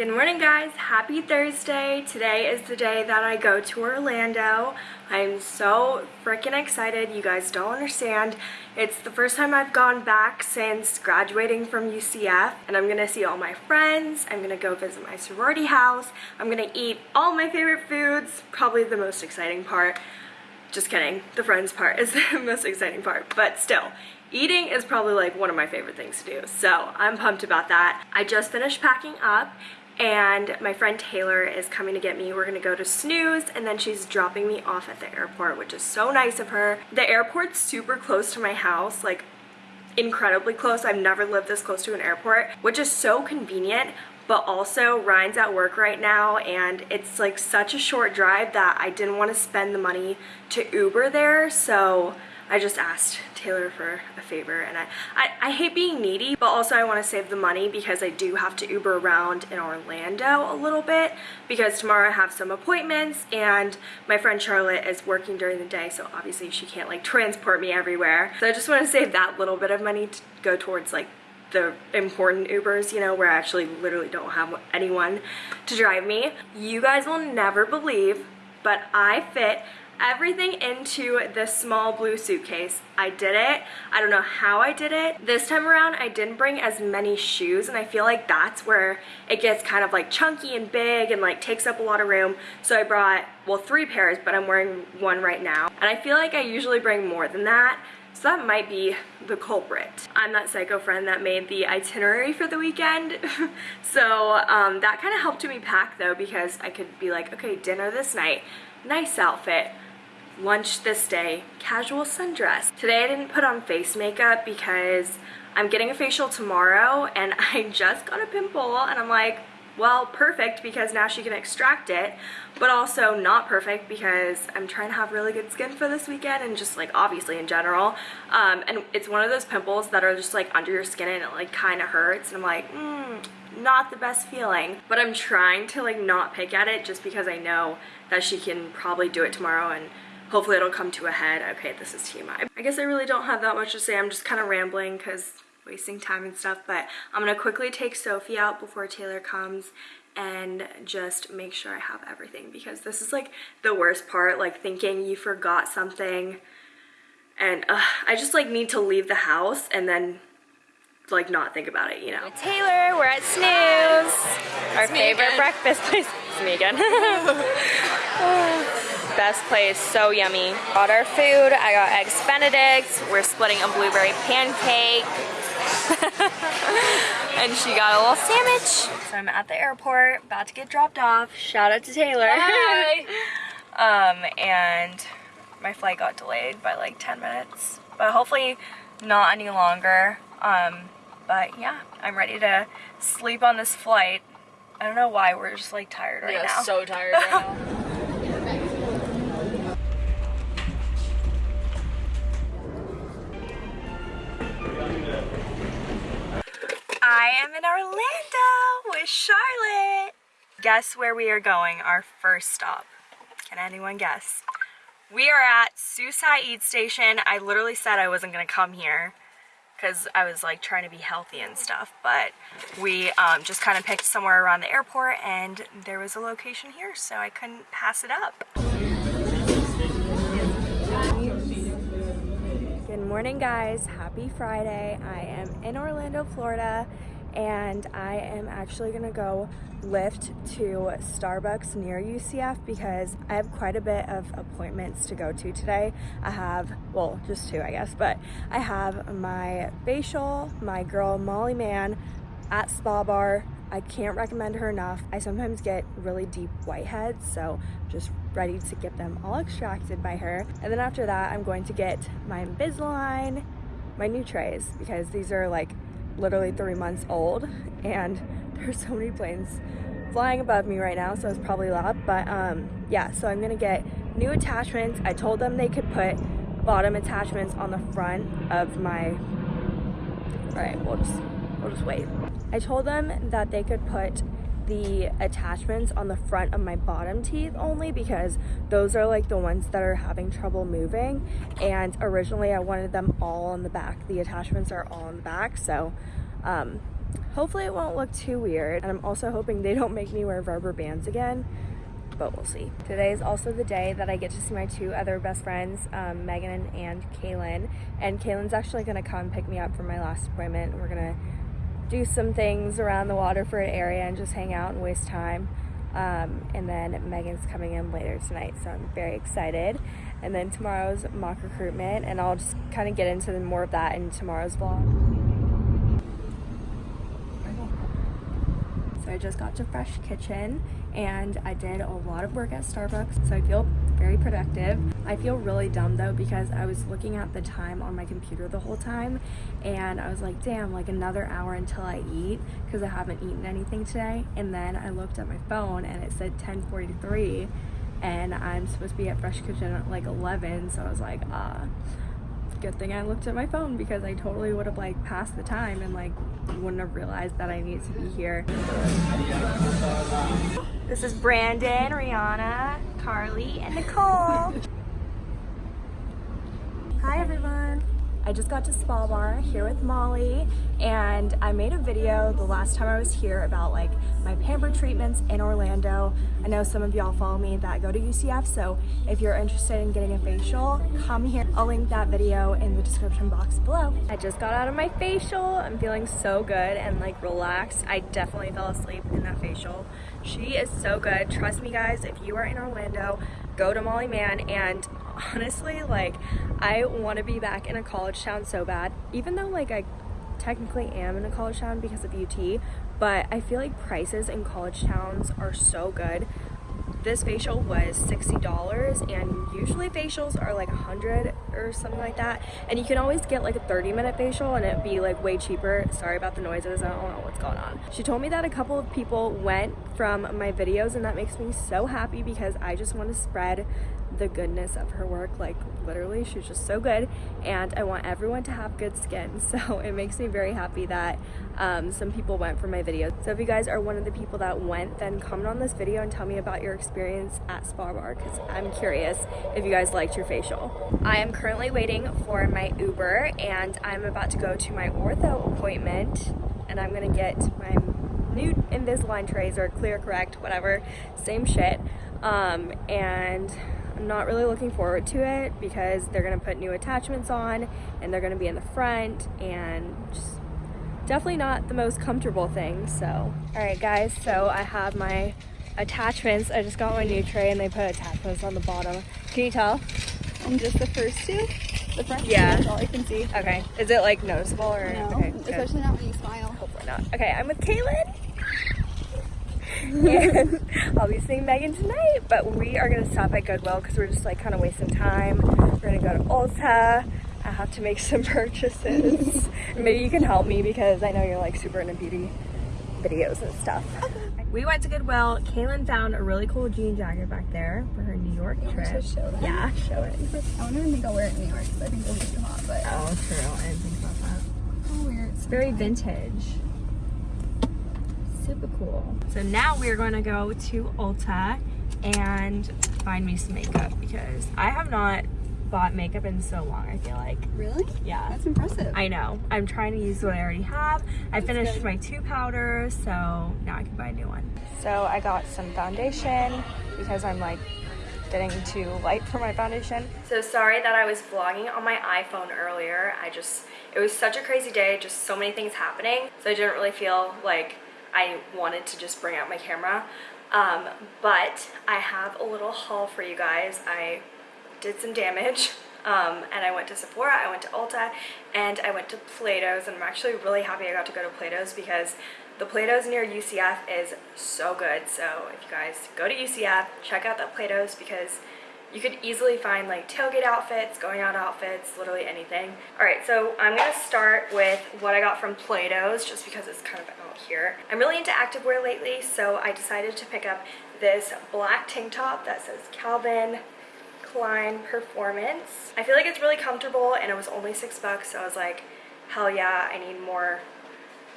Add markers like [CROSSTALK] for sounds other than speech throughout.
Good morning guys, happy Thursday. Today is the day that I go to Orlando. I'm so freaking excited, you guys don't understand. It's the first time I've gone back since graduating from UCF and I'm gonna see all my friends, I'm gonna go visit my sorority house, I'm gonna eat all my favorite foods, probably the most exciting part. Just kidding, the friends part is [LAUGHS] the most exciting part, but still, eating is probably like one of my favorite things to do. So I'm pumped about that. I just finished packing up and my friend Taylor is coming to get me. We're gonna go to Snooze and then she's dropping me off at the airport, which is so nice of her. The airport's super close to my house, like incredibly close. I've never lived this close to an airport, which is so convenient, but also Ryan's at work right now and it's like such a short drive that I didn't want to spend the money to Uber there, so I just asked Taylor for a favor and I, I, I hate being needy but also I want to save the money because I do have to Uber around in Orlando a little bit because tomorrow I have some appointments and my friend Charlotte is working during the day so obviously she can't like transport me everywhere so I just want to save that little bit of money to go towards like the important Ubers, you know, where I actually literally don't have anyone to drive me. You guys will never believe, but I fit everything into this small blue suitcase. I did it. I don't know how I did it. This time around, I didn't bring as many shoes and I feel like that's where it gets kind of like chunky and big and like takes up a lot of room. So I brought, well, three pairs, but I'm wearing one right now. And I feel like I usually bring more than that. So that might be the culprit. I'm that psycho friend that made the itinerary for the weekend. [LAUGHS] so um, that kind of helped me pack though because I could be like, okay, dinner this night, nice outfit, lunch this day, casual sundress. Today I didn't put on face makeup because I'm getting a facial tomorrow and [LAUGHS] I just got a pimple and I'm like, well, perfect because now she can extract it, but also not perfect because I'm trying to have really good skin for this weekend and just like obviously in general. Um, and it's one of those pimples that are just like under your skin and it like kind of hurts and I'm like, mm, not the best feeling. But I'm trying to like not pick at it just because I know that she can probably do it tomorrow and hopefully it'll come to a head. Okay, this is TMI. I guess I really don't have that much to say. I'm just kind of rambling because wasting time and stuff, but I'm gonna quickly take Sophie out before Taylor comes and just make sure I have everything because this is like the worst part, like thinking you forgot something and uh, I just like need to leave the house and then like not think about it, you know. Taylor, we're at Snooze, our favorite breakfast place. It's me again. [LAUGHS] [LAUGHS] best place, so yummy. Got our food, I got eggs benedict, we're splitting a blueberry pancake. [LAUGHS] and she got a little sandwich. So I'm at the airport, about to get dropped off. Shout out to Taylor. Hi. [LAUGHS] um, and my flight got delayed by like 10 minutes, but hopefully not any longer. Um, but yeah, I'm ready to sleep on this flight. I don't know why, we're just like tired right yeah, now. so tired right now. [LAUGHS] I am in Orlando with Charlotte. Guess where we are going, our first stop. Can anyone guess? We are at Sus Hi Eat Station. I literally said I wasn't gonna come here because I was like trying to be healthy and stuff, but we um, just kind of picked somewhere around the airport and there was a location here, so I couldn't pass it up. Good morning guys, happy Friday. I am in Orlando, Florida and I am actually gonna go Lyft to Starbucks near UCF because I have quite a bit of appointments to go to today. I have, well, just two I guess, but I have my facial, my girl Molly Mann at Spa Bar. I can't recommend her enough. I sometimes get really deep whiteheads, so just ready to get them all extracted by her. And then after that, I'm going to get my Invisalign, my new trays, because these are like literally three months old and there's so many planes flying above me right now so it's probably loud but um yeah so i'm gonna get new attachments. I told them they could put bottom attachments on the front of my all right we'll just we'll just wait. I told them that they could put the attachments on the front of my bottom teeth only because those are like the ones that are having trouble moving and originally I wanted them all on the back the attachments are all on the back so um, hopefully it won't look too weird. And I'm also hoping they don't make me wear rubber bands again but we'll see. Today is also the day that I get to see my two other best friends, um, Megan and Kaylin. And Kaylin's actually gonna come pick me up from my last appointment. We're gonna do some things around the Waterford area and just hang out and waste time. Um, and then Megan's coming in later tonight, so I'm very excited. And then tomorrow's mock recruitment, and I'll just kind of get into more of that in tomorrow's vlog. I just got to Fresh Kitchen and I did a lot of work at Starbucks, so I feel very productive. I feel really dumb though because I was looking at the time on my computer the whole time and I was like, damn, like another hour until I eat because I haven't eaten anything today. And then I looked at my phone and it said 1043 and I'm supposed to be at Fresh Kitchen at like 11, so I was like, ah. Uh, good thing I looked at my phone because I totally would have like passed the time and like wouldn't have realized that I needed to be here. This is Brandon, Rihanna, Carly, and Nicole. Hi everyone. I just got to Spa Bar here with Molly and I made a video the last time I was here about like my pamper treatments in Orlando. I know some of y'all follow me that go to UCF so if you're interested in getting a facial come here. I'll link that video in the description box below. I just got out of my facial. I'm feeling so good and like relaxed. I definitely fell asleep in that facial. She is so good. Trust me guys if you are in Orlando go to Molly Mann and honestly like I want to be back in a college town so bad even though like I technically am in a college town because of UT but I feel like prices in college towns are so good. This facial was $60 and usually facials are like 100 or something like that and you can always get like a 30 minute facial and it'd be like way cheaper. Sorry about the noises I don't know what's going on. She told me that a couple of people went from my videos and that makes me so happy because I just want to spread the goodness of her work like literally she's just so good and I want everyone to have good skin [LAUGHS] so it makes me very happy that um, some people went for my videos. So if you guys are one of the people that went then comment on this video and tell me about your experience at Spa Bar because I'm curious if you guys liked your facial. I am currently waiting for my Uber and I'm about to go to my ortho appointment and I'm gonna get my new Invisalign trays or ClearCorrect whatever same shit um, and not really looking forward to it because they're gonna put new attachments on and they're gonna be in the front and just definitely not the most comfortable thing so. All right guys so I have my attachments. I just got my new tray and they put attachments on the bottom. Can you tell? I'm just the first two? The front yeah. that's all I can see. Okay. Is it like noticeable or no, okay especially not when you smile. Hopefully not. Okay I'm with Kaylin and [LAUGHS] I'll be seeing Megan tonight, but we are gonna stop at Goodwill because we're just like kind of wasting time. We're gonna go to Ulta. I have to make [LAUGHS] some purchases. [LAUGHS] Maybe you can help me because I know you're like super into beauty videos and stuff. We went to Goodwill. Kaylin found a really cool jean jacket back there for her New York trip. Show yeah, show it. I don't even think I'll wear it in New York because I think it'll be too hot. But oh, true. I didn't think about that. Oh, weird. It's very vintage super cool. So now we're going to go to Ulta and find me some makeup because I have not bought makeup in so long, I feel like. Really? Yeah. That's impressive. I know. I'm trying to use what I already have. I That's finished good. my two powders, so now I can buy a new one. So I got some foundation because I'm like getting too light for my foundation. So sorry that I was vlogging on my iPhone earlier. I just, it was such a crazy day, just so many things happening. So I didn't really feel like I wanted to just bring out my camera. Um, but I have a little haul for you guys. I did some damage um, and I went to Sephora, I went to Ulta, and I went to Plato's and I'm actually really happy I got to go to Plato's because the Plato's near UCF is so good. So if you guys go to UCF, check out that Plato's because you could easily find like tailgate outfits, going out outfits, literally anything. All right, so I'm gonna start with what I got from Plato's just because it's kind of out here. I'm really into activewear lately, so I decided to pick up this black tank top that says Calvin Klein Performance. I feel like it's really comfortable and it was only six bucks, so I was like, hell yeah, I need more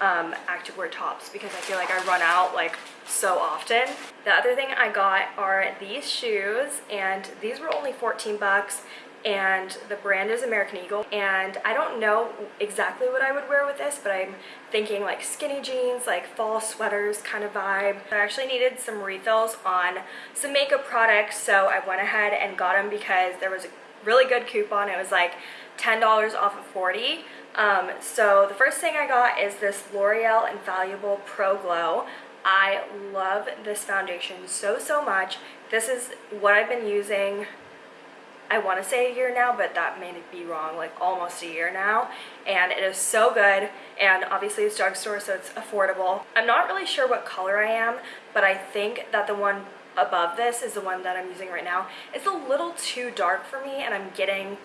um, activewear tops because I feel like I run out like so often. The other thing I got are these shoes and these were only 14 bucks and the brand is American Eagle and I don't know exactly what I would wear with this but I'm thinking like skinny jeans like fall sweaters kind of vibe I actually needed some refills on some makeup products so I went ahead and got them because there was a really good coupon it was like $10 off of 40 um, so the first thing I got is this L'Oreal Infallible Pro Glow I love this foundation so so much this is what I've been using I want to say a year now, but that may be wrong, like almost a year now. And it is so good. And obviously it's drugstore, so it's affordable. I'm not really sure what color I am, but I think that the one above this is the one that I'm using right now. It's a little too dark for me and I'm getting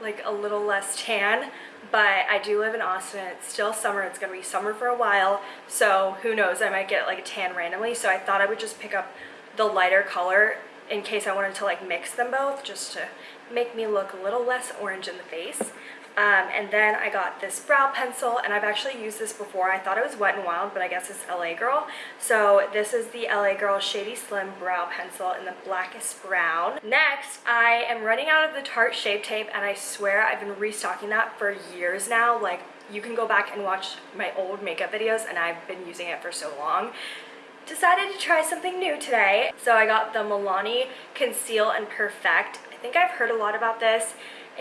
like a little less tan but I do live in Austin. It's still summer. It's gonna be summer for a while so who knows? I might get like a tan randomly so I thought I would just pick up the lighter color in case I wanted to like mix them both just to make me look a little less orange in the face. Um, and then I got this brow pencil and I've actually used this before. I thought it was Wet n Wild, but I guess it's LA Girl. So this is the LA Girl Shady Slim Brow Pencil in the blackest brown. Next, I am running out of the Tarte Shape Tape and I swear I've been restocking that for years now. Like you can go back and watch my old makeup videos and I've been using it for so long decided to try something new today. So I got the Milani Conceal and Perfect I think I've heard a lot about this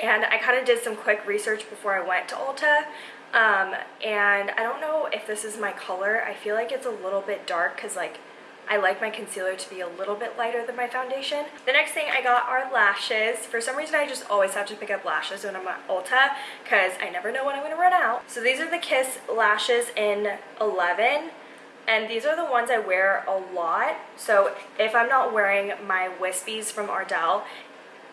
and I kind of did some quick research before I went to Ulta um, and I don't know if this is my color. I feel like it's a little bit dark because like I like my concealer to be a little bit lighter than my foundation. The next thing I got are lashes. For some reason I just always have to pick up lashes when I'm at Ulta because I never know when I'm going to run out. So these are the Kiss lashes in 11 and these are the ones I wear a lot. So if I'm not wearing my wispies from Ardell,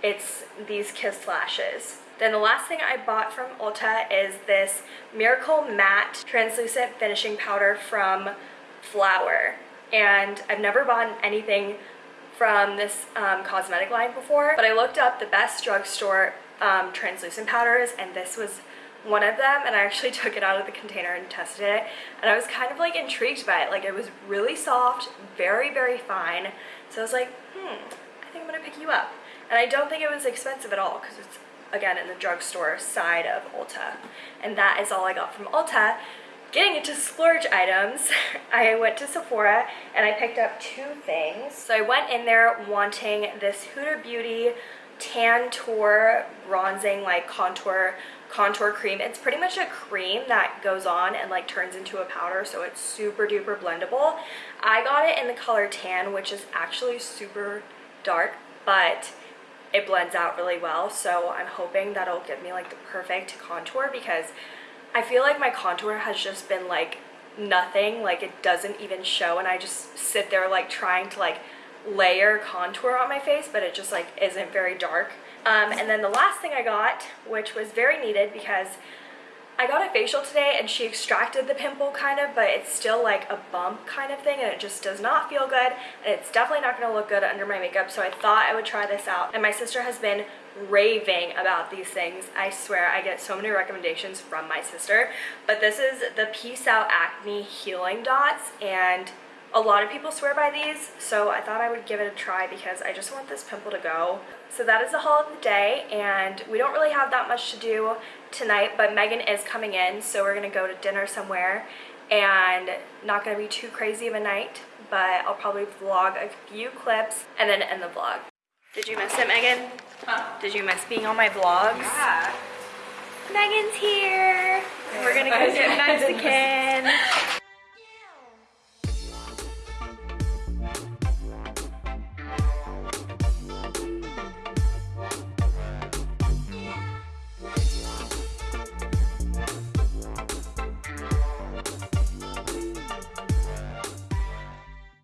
it's these Kiss Lashes. Then the last thing I bought from Ulta is this Miracle Matte Translucent Finishing Powder from Flower. And I've never bought anything from this um, cosmetic line before, but I looked up the best drugstore um, translucent powders and this was one of them and I actually [LAUGHS] took it out of the container and tested it and I was kind of like intrigued by it like it was really soft very very fine so I was like hmm I think I'm gonna pick you up and I don't think it was expensive at all because it's, again, in the drugstore side of Ulta. And that is all I got from Ulta. Getting into splurge items, [LAUGHS] I went to Sephora and I picked up two things. So I went in there wanting this Huda Beauty Tantour bronzing like contour contour cream. It's pretty much a cream that goes on and like turns into a powder so it's super duper blendable. I got it in the color tan which is actually super dark but it blends out really well. So I'm hoping that'll give me like the perfect contour because I feel like my contour has just been like nothing. Like it doesn't even show and I just sit there like trying to like layer contour on my face but it just like isn't very dark. Um, and then the last thing I got which was very needed because I got a facial today and she extracted the pimple kind of, but it's still like a bump kind of thing and it just does not feel good and it's definitely not going to look good under my makeup so I thought I would try this out and my sister has been raving about these things. I swear I get so many recommendations from my sister but this is the Peace Out Acne Healing Dots and a lot of people swear by these, so I thought I would give it a try because I just want this pimple to go. So that is the haul of the day, and we don't really have that much to do tonight, but Megan is coming in, so we're going to go to dinner somewhere, and not going to be too crazy of a night, but I'll probably vlog a few clips and then end the vlog. Did you miss it, Megan? Huh? Did you miss being on my vlogs? Yeah. Megan's here. We're gonna go [LAUGHS] get Mexican.